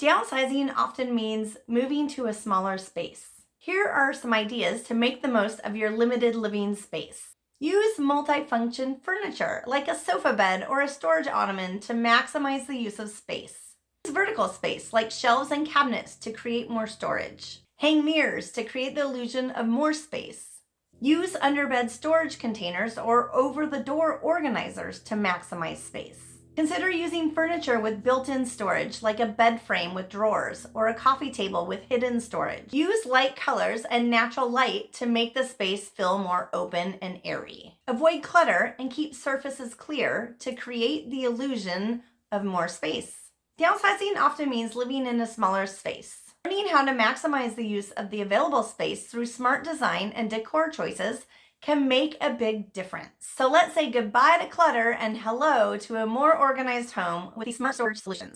Downsizing often means moving to a smaller space. Here are some ideas to make the most of your limited living space. Use multifunction furniture like a sofa bed or a storage ottoman to maximize the use of space. Use vertical space like shelves and cabinets to create more storage. Hang mirrors to create the illusion of more space. Use underbed storage containers or over-the-door organizers to maximize space. Consider using furniture with built-in storage like a bed frame with drawers or a coffee table with hidden storage. Use light colors and natural light to make the space feel more open and airy. Avoid clutter and keep surfaces clear to create the illusion of more space. Downsizing often means living in a smaller space. Learning how to maximize the use of the available space through smart design and decor choices can make a big difference. So let's say goodbye to clutter and hello to a more organized home with these smart storage solutions.